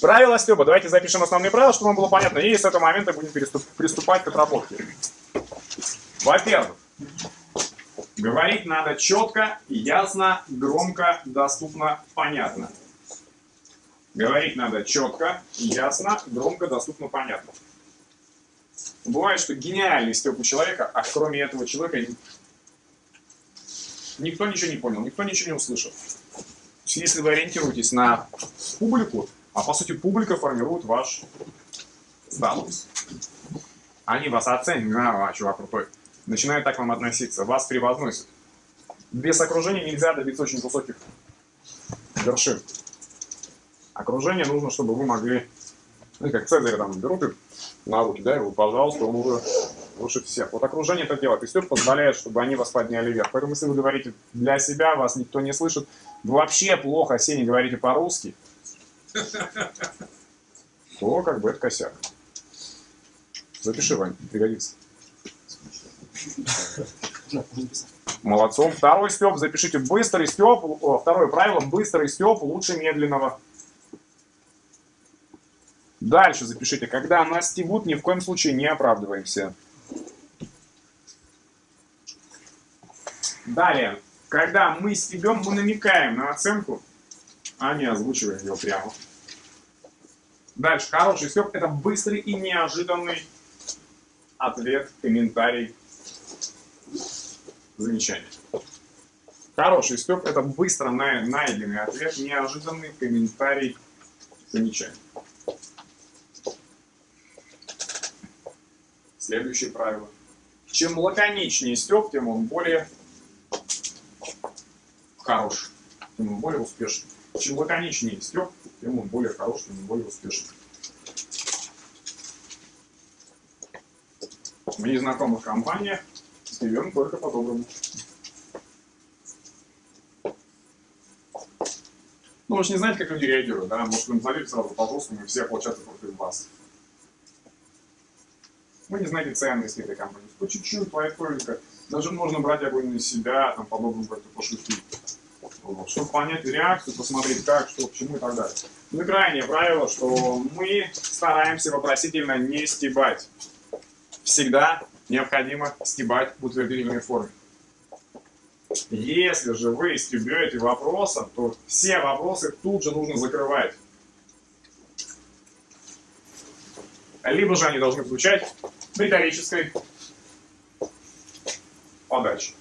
Правила Стеба. Давайте запишем основные правила, чтобы вам было понятно. И с этого момента будем приступать к отработке. Во-первых, говорить надо четко, ясно, громко, доступно, понятно. Говорить надо четко, ясно, громко, доступно, понятно. Бывает, что гениальный степ у человека, а кроме этого человека никто ничего не понял, никто ничего не услышал. Если вы ориентируетесь на публику, а по сути публика формирует ваш статус. Они вас оценят, а, чувак крутой. Начинают так вам относиться, вас превозносят. Без окружения нельзя добиться очень высоких вершин. Окружение нужно, чтобы вы могли, ну, как Цезарь там берут их на руки, да, и пожалуйста, он уже лучше всех. Вот окружение это делает, и все позволяет, чтобы они вас подняли вверх. Поэтому, если вы говорите для себя, вас никто не слышит, вообще плохо, все не говорите по-русски, то как бы это косяк. Запиши, Вань, пригодится. Молодцом. Второй степ, запишите быстрый степ. Второе правило, быстрый степ лучше медленного. Дальше запишите, когда нас стебут, ни в коем случае не оправдываемся. Далее, когда мы стебем, мы намекаем на оценку, а не озвучиваем ее прямо. Дальше, хороший степ – это быстрый и неожиданный ответ, комментарий, замечание. Хороший степ – это быстро найденный ответ, неожиданный комментарий, замечание. Следующее правило. Чем лаконичнее степ, тем он более хороший, тем он более успешный. Чем лаконичнее степ, тем он более хороший, тем он более успешный. В незнакомых компаниях стебем только по-доброму. Ну, вы же не знаете, как люди реагируют, да? Может, вы назовете сразу по-взрослому, и все ополчатся против вас. Вы не знаете ценности этой компании. По чуть-чуть, лайтовенько. Даже можно брать огонь на себя, там, по-доброму как-то пошутить. Вот, чтобы понять реакцию, посмотреть как, что, к чему и так далее. Ну и крайнее правило, что мы стараемся вопросительно не стебать. Всегда необходимо стебать в утвердительной форме. Если же вы стебете вопросом, то все вопросы тут же нужно закрывать. Либо же они должны звучать в риторической подаче.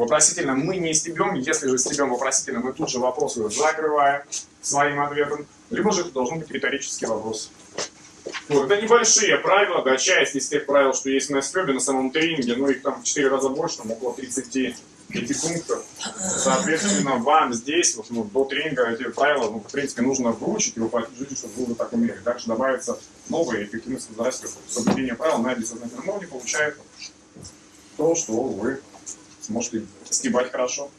Вопросительно мы не стебем, если же стебем вопросительно, мы тут же вопросы закрываем своим ответом. Либо же это должен быть риторический вопрос. Вот, это небольшие правила, да, часть из тех правил, что есть на стебе, на самом тренинге, но их там в 4 раза больше, там около 30 пунктов. Соответственно, вам здесь, вот, ну, до тренинга эти правила, ну, в принципе, нужно выучить и воплотить чтобы вы уже так умели. Дальше добавится новые, эффективность возрастет. Соблюдение правил на бессознательном уровне получает то, что вы сможете стебать хорошо.